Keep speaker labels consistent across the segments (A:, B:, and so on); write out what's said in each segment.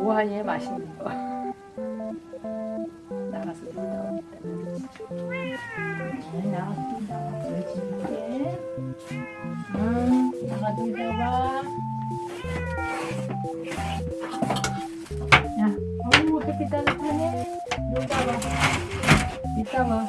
A: 우한이의 맛있는 거. 나가서 나오기 때문에 나가서 나가 보여줄게. 응 나가서 나가 야 어우 햇빛 따뜻하네? 이따 봐
B: 이따 봐.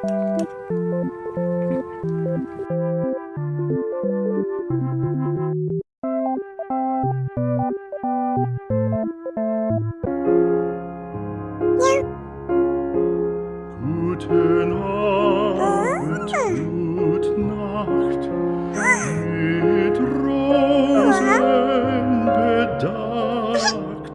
B: Good night.